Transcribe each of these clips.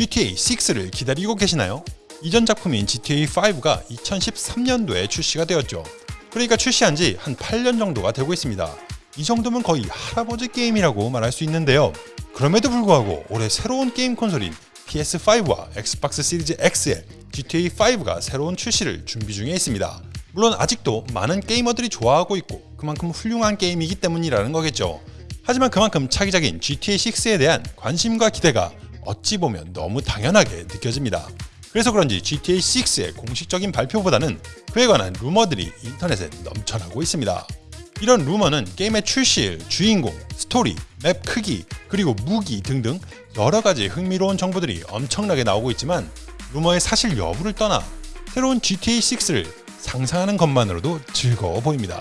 GTA 6를 기다리고 계시나요? 이전 작품인 GTA 5가 2013년도에 출시가 되었죠. 그러니까 출시한 지 한 8년 정도가 되고 있습니다. 이 정도면 거의 할아버지 게임이라고 말할 수 있는데요. 그럼에도 불구하고 올해 새로운 게임 콘솔인 PS5와 Xbox 시리즈 X에 GTA 5가 새로운 출시를 준비 중에 있습니다. 물론 아직도 많은 게이머들이 좋아하고 있고 그만큼 훌륭한 게임이기 때문이라는 거겠죠. 하지만 그만큼 차기작인 GTA 6에 대한 관심과 기대가 어찌 보면 너무 당연하게 느껴집니다. 그래서 그런지 GTA 6의 공식적인 발표보다는 그에 관한 루머들이 인터넷에 넘쳐나고 있습니다. 이런 루머는 게임의 출시일, 주인공, 스토리, 맵 크기, 그리고 무기 등등 여러 가지 흥미로운 정보들이 엄청나게 나오고 있지만 루머의 사실 여부를 떠나 새로운 GTA 6를 상상하는 것만으로도 즐거워 보입니다.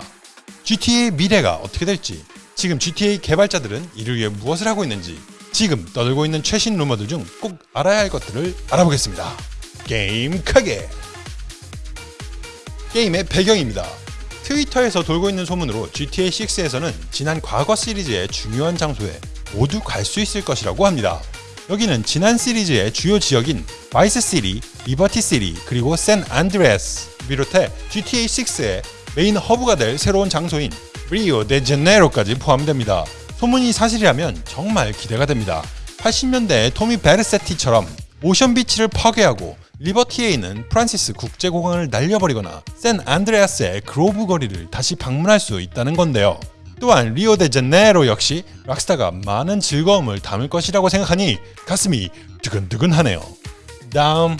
GTA의 미래가 어떻게 될지, 지금 GTA 개발자들은 이를 위해 무엇을 하고 있는지, 지금 떠들고 있는 최신 루머들 중 꼭 알아야 할 것들을 알아보겠습니다. 게임 크기! 게임의 배경입니다. 트위터에서 돌고 있는 소문으로 GTA 6에서는 지난 과거 시리즈의 중요한 장소에 모두 갈 수 있을 것이라고 합니다. 여기는 지난 시리즈의 주요 지역인 Vice City, Liberty City, 그리고 San Andreas 비롯해 GTA 6의 메인 허브가 될 새로운 장소인 리오 데 제네로까지 포함됩니다. 소문이 사실이라면 정말 기대가 됩니다. 80년대 토미 베르세티처럼 오션 비치를 파괴하고 리버티에 있는 프란시스 국제공항을 날려버리거나 샌 안드레아스의 그로브 거리를 다시 방문할 수 있다는 건데요. 또한 리오데제네로 역시 Rockstar가 많은 즐거움을 담을 것이라고 생각하니 가슴이 두근두근하네요. 다음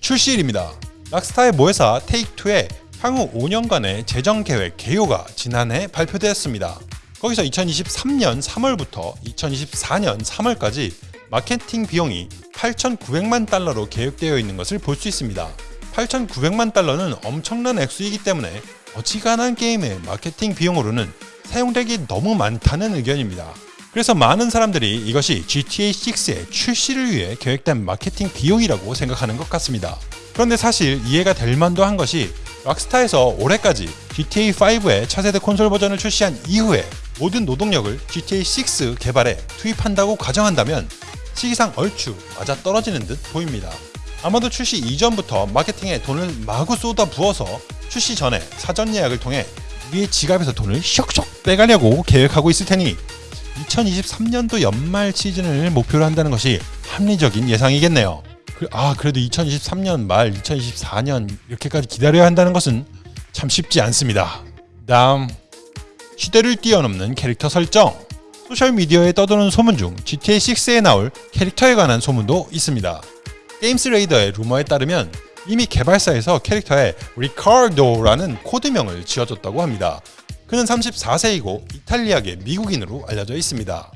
출시일입니다. 락스타의 모회사 테이크투의 향후 5년간의 재정 계획 개요가 지난해 발표되었습니다. 거기서 2023년 3월부터 2024년 3월까지 마케팅 비용이 8,900만 달러로 계획되어 있는 것을 볼 수 있습니다. 8,900만 달러는 엄청난 액수이기 때문에 어지간한 게임의 마케팅 비용으로는 사용되기 너무 많다는 의견입니다. 그래서 많은 사람들이 이것이 GTA 6의 출시를 위해 계획된 마케팅 비용이라고 생각하는 것 같습니다. 그런데 사실 이해가 될 만도 한 것이 락스타에서 올해까지 GTA 5의 차세대 콘솔 버전을 출시한 이후에 모든 노동력을 GTA 6 개발에 투입한다고 가정한다면 시기상 얼추 맞아 떨어지는 듯 보입니다. 아마도 출시 이전부터 마케팅에 돈을 마구 쏟아 부어서 출시 전에 사전 예약을 통해 우리의 지갑에서 돈을 슉슉 빼가려고 계획하고 있을 테니 2023년도 연말 시즌을 목표로 한다는 것이 합리적인 예상이겠네요. 그, 아 그래도 2023년 말 2024년 이렇게까지 기다려야 한다는 것은 참 쉽지 않습니다. 다음 시대를 뛰어넘는 캐릭터 설정 소셜미디어에 떠도는 소문 중 GTA6에 나올 캐릭터에 관한 소문도 있습니다. GamesRadar의 루머에 따르면 이미 개발사에서 캐릭터에 리카르도라는 코드명을 지어줬다고 합니다. 그는 34세이고 이탈리아계 미국인으로 알려져 있습니다.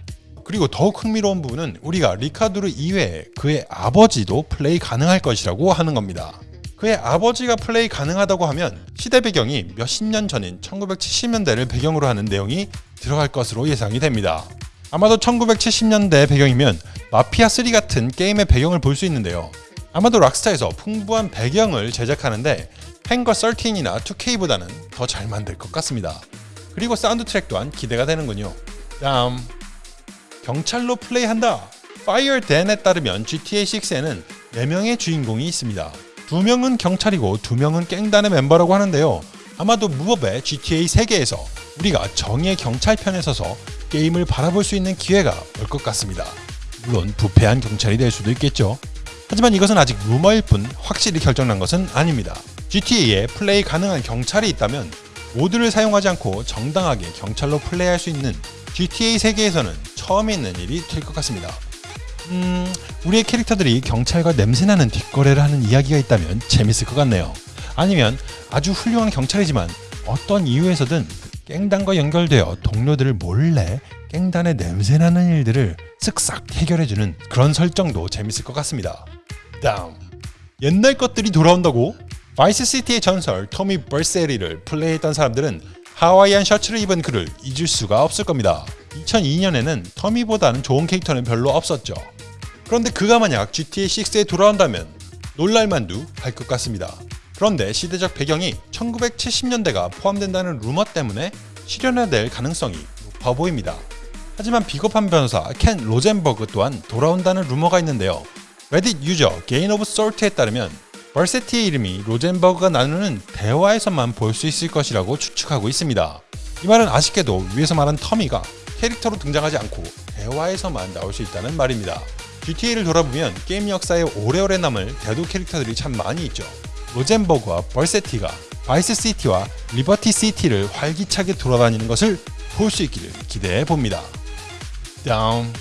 그리고 더욱 흥미로운 부분은 우리가 리카르도 이외에 그의 아버지도 플레이 가능할 것이라고 하는 겁니다. 그의 아버지가 플레이 가능하다고 하면 시대 배경이 몇십 년 전인 1970년대를 배경으로 하는 내용이 들어갈 것으로 예상이 됩니다. 아마도 1970년대 배경이면 마피아3 같은 게임의 배경을 볼 수 있는데요. 아마도 락스타에서 풍부한 배경을 제작하는데 행거 13이나 2K보다는 더 잘 만들 것 같습니다. 그리고 사운드 트랙 또한 기대가 되는군요. 다음 경찰로 플레이한다. Fire Dan에 따르면 GTA 6에는 4명의 주인공이 있습니다. 2명은 경찰이고 2명은 깽단의 멤버라고 하는데요. 아마도 무법의 GTA 세계에서 우리가 정의의 경찰 편에 서서 게임을 바라볼 수 있는 기회가 올 것 같습니다. 물론 부패한 경찰이 될 수도 있겠죠. 하지만 이것은 아직 루머일 뿐 확실히 결정난 것은 아닙니다. GTA에 플레이 가능한 경찰이 있다면 모드를 사용하지 않고 정당하게 경찰로 플레이할 수 있는 GTA 세계에서는 처음 있는 일이 될 것 같습니다. 음, 우리의 캐릭터들이 경찰과 냄새나는 뒷거래를 하는 이야기가 있다면 재밌을 것 같네요. 아니면 아주 훌륭한 경찰이지만 어떤 이유에서든 깽단과 연결되어 동료들을 몰래 깽단의 냄새나는 일들을 쓱싹 해결해주는 그런 설정도 재밌을 것 같습니다. 다음 옛날 것들이 돌아온다고? 바이스시티의 전설 토미 벌세티를 플레이했던 사람들은 하와이안 셔츠를 입은 그를 잊을 수가 없을 겁니다. 2002년에는 토미보다는 좋은 캐릭터는 별로 없었죠. 그런데 그가 만약 GTA6에 돌아온다면 놀랄만도 할 것 같습니다. 그런데 시대적 배경이 1970년대가 포함된다는 루머 때문에 실현화될 가능성이 높아 보입니다. 하지만 비겁한 변호사 켄 로젠버그 또한 돌아온다는 루머가 있는데요. Reddit 유저 Grain of Salt에 따르면 벌세티의 이름이 로젠버그가 나누는 대화에서만 볼 수 있을 것이라고 추측하고 있습니다. 이 말은 아쉽게도 위에서 말한 토미가 캐릭터로 등장하지 않고 대화에서만 나올 수 있다는 말입니다. GTA를 돌아보면 게임 역사에 오래오래 남을 대도 캐릭터들이 참 많이 있죠. 로젠버그와 벌세티가 바이스 시티와 리버티 시티를 활기차게 돌아다니는 것을 볼 수 있기를 기대해 봅니다. 다음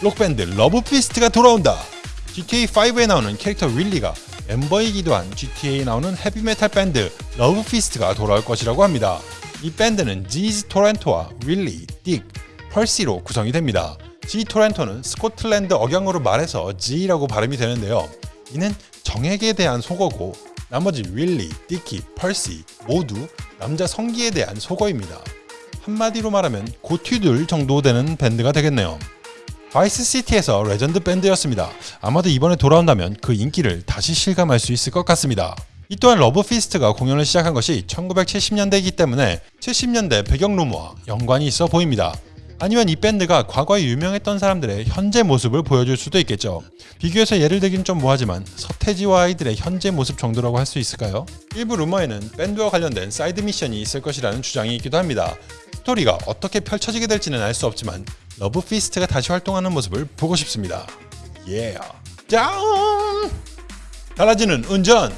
록밴드 Love Fist가 돌아온다. GTA5에 나오는 캐릭터 윌리가 멤버이기도 한 GTA에 나오는 헤비메탈 밴드 Love Fist가 돌아올 것이라고 합니다. 이 밴드는 Jizz 토렌토와 윌리, 딕, 펄시로 구성이 됩니다. Jizz 토렌토는 스코틀랜드 억양으로 말해서 Jizz라고 발음이 되는데요. 이는 정액에 대한 속어고 나머지 윌리, 디키, 펄시 모두 남자 성기에 대한 속어입니다. 한마디로 말하면 고추들 정도 되는 밴드가 되겠네요. 바이스 시티에서 레전드 밴드였습니다. 아마도 이번에 돌아온다면 그 인기를 다시 실감할 수 있을 것 같습니다. 이 또한 Love Fist가 공연을 시작한 것이 1970년대이기 때문에 70년대 배경 루머와 연관이 있어 보입니다. 아니면 이 밴드가 과거에 유명했던 사람들의 현재 모습을 보여줄 수도 있겠죠. 비교해서 예를 들긴 좀 뭐하지만 서태지와 아이들의 현재 모습 정도라고 할 수 있을까요? 일부 루머에는 밴드와 관련된 사이드 미션이 있을 것이라는 주장이 있기도 합니다. 스토리가 어떻게 펼쳐지게 될지는 알 수 없지만 Love Fist가 다시 활동하는 모습을 보고 싶습니다. 예. 짱! 달라지는 운전!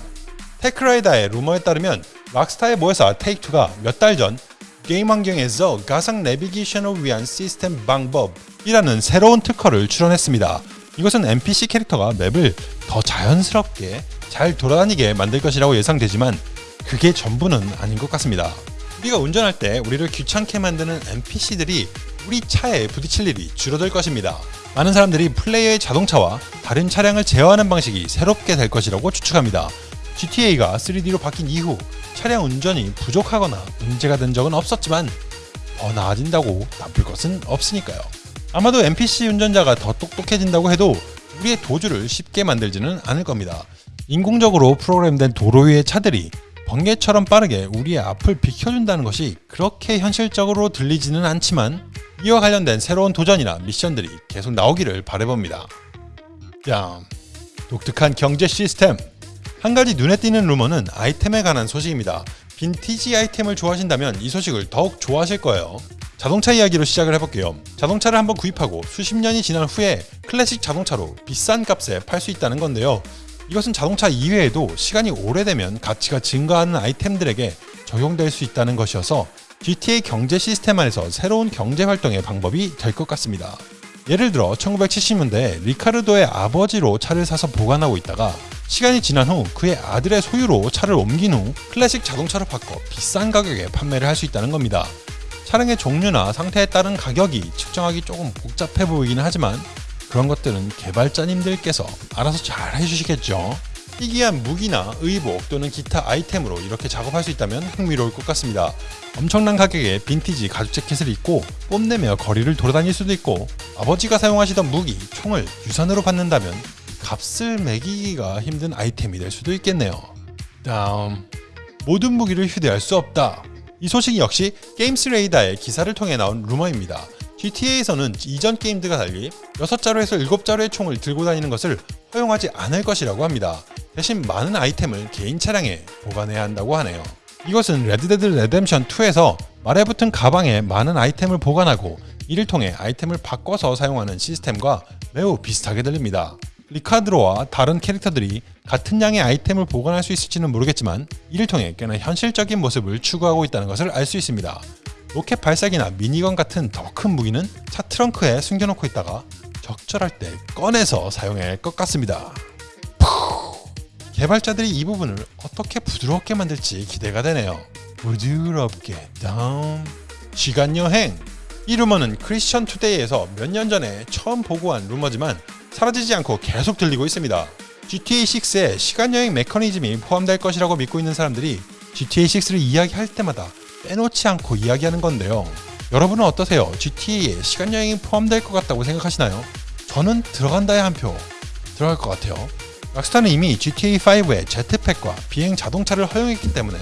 TechRadar의 루머에 따르면 Rockstar의 모회사 Take-Two가 몇 달 전 게임 환경에서 가상 내비게이션을 위한 시스템 방법이라는 새로운 특허를 출원했습니다. 이것은 NPC 캐릭터가 맵을 더 자연스럽게 잘 돌아다니게 만들 것이라고 예상되지만 그게 전부는 아닌 것 같습니다. 우리가 운전할 때 우리를 귀찮게 만드는 NPC들이 우리 차에 부딪힐 일이 줄어들 것입니다. 많은 사람들이 플레이어의 자동차와 다른 차량을 제어하는 방식이 새롭게 될 것이라고 추측합니다. GTA가 3D로 바뀐 이후 차량 운전이 부족하거나 문제가 된 적은 없었지만 더 나아진다고 나쁠 것은 없으니까요. 아마도 NPC 운전자가 더 똑똑해진다고 해도 우리의 도주를 쉽게 만들지는 않을 겁니다. 인공적으로 프로그램된 도로 위의 차들이 번개처럼 빠르게 우리의 앞을 비켜준다는 것이 그렇게 현실적으로 들리지는 않지만 이와 관련된 새로운 도전이나 미션들이 계속 나오기를 바래봅니다. 야, 독특한 경제 시스템 한 가지 눈에 띄는 루머는 아이템에 관한 소식입니다. 빈티지 아이템을 좋아하신다면 이 소식을 더욱 좋아하실 거예요. 자동차 이야기로 시작을 해볼게요. 자동차를 한번 구입하고 수십 년이 지난 후에 클래식 자동차로 비싼 값에 팔 수 있다는 건데요. 이것은 자동차 이외에도 시간이 오래되면 가치가 증가하는 아이템들에게 적용될 수 있다는 것이어서 GTA 경제 시스템 안에서 새로운 경제 활동의 방법이 될 것 같습니다. 예를 들어 1970년대 리카르도의 아버지로 차를 사서 보관하고 있다가 시간이 지난 후 그의 아들의 소유로 차를 옮긴 후 클래식 자동차로 바꿔 비싼 가격에 판매를 할 수 있다는 겁니다. 차량의 종류나 상태에 따른 가격이 측정하기 조금 복잡해 보이기는 하지만 그런 것들은 개발자님들께서 알아서 잘 해주시겠죠. 희귀한 무기나 의복 또는 기타 아이템으로 이렇게 작업할 수 있다면 흥미로울 것 같습니다. 엄청난 가격에 빈티지 가죽 재킷을 입고 뽐내며 거리를 돌아다닐 수도 있고 아버지가 사용하시던 무기, 총을 유산으로 받는다면 값을 매기기가 힘든 아이템이 될 수도 있겠네요. 다음 모든 무기를 휴대할 수 없다. 이 소식이 역시 GamesRadar의 기사를 통해 나온 루머입니다. GTA에서는 이전 게임들과 달리 6자루에서 7자루의 총을 들고 다니는 것을 허용하지 않을 것이라고 합니다. 대신 많은 아이템을 개인 차량에 보관해야 한다고 하네요. 이것은 Red Dead Redemption 2에서 말에 붙은 가방에 많은 아이템을 보관하고 이를 통해 아이템을 바꿔서 사용하는 시스템과 매우 비슷하게 들립니다. 리카드로와 다른 캐릭터들이 같은 양의 아이템을 보관할 수 있을지는 모르겠지만 이를 통해 꽤나 현실적인 모습을 추구하고 있다는 것을 알 수 있습니다. 로켓 발사기나 미니건 같은 더 큰 무기는 차 트렁크에 숨겨놓고 있다가 적절할 때 꺼내서 사용해야 할것 같습니다. 개발자들이 이 부분을 어떻게 부드럽게 만들지 기대가 되네요. 부드럽게 다음 시간여행 이 루머는 크리스천 투데이에서 몇 년 전에 처음 보고한 루머지만 사라지지 않고 계속 들리고 있습니다. GTA6에 시간여행 메커니즘이 포함될 것이라고 믿고 있는 사람들이 GTA6를 이야기할 때마다 빼놓지 않고 이야기하는 건데요. 여러분은 어떠세요? GTA에 시간여행이 포함될 것 같다고 생각하시나요? 저는 들어간다의 한표 들어갈 것 같아요. Rockstar는 이미 GTA5에 jetpack과 비행 자동차를 허용했기 때문에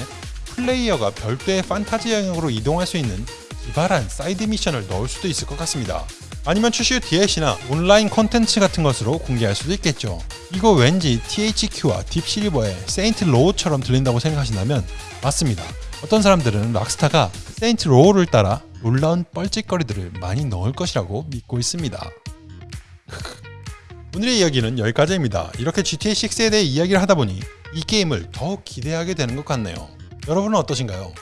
플레이어가 별도의 판타지 영역으로 이동할 수 있는 기발한 사이드 미션을 넣을 수도 있을 것 같습니다. 아니면 출시 후 DLC나 온라인 콘텐츠 같은 것으로 공개할 수도 있겠죠. 이거 왠지 THQ와 Deep Silver의 Saints Row처럼 들린다고 생각하신다면 맞습니다. 어떤 사람들은 Rockstar가 Saints Row를 따라 놀라운 뻘짓거리들을 많이 넣을 것이라고 믿고 있습니다. 오늘의 이야기는 여기까지입니다. 이렇게 GTA6에 대해 이야기를 하다 보니 이 게임을 더욱 기대하게 되는 것 같네요. 여러분은 어떠신가요?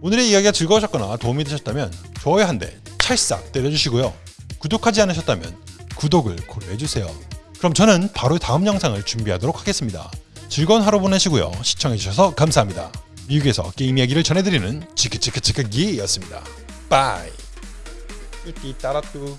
오늘의 이야기가 즐거우셨거나 도움이 되셨다면 좋아요 한 대 찰싹 때려주시고요. 구독하지 않으셨다면 구독을 고려해주세요. 그럼 저는 바로 다음 영상을 준비하도록 하겠습니다. 즐거운 하루 보내시고요. 시청해주셔서 감사합니다. 미국에서 게임 이야기를 전해드리는 치크치크치크기였습니다. Bye. 뚜띠 따라뚜.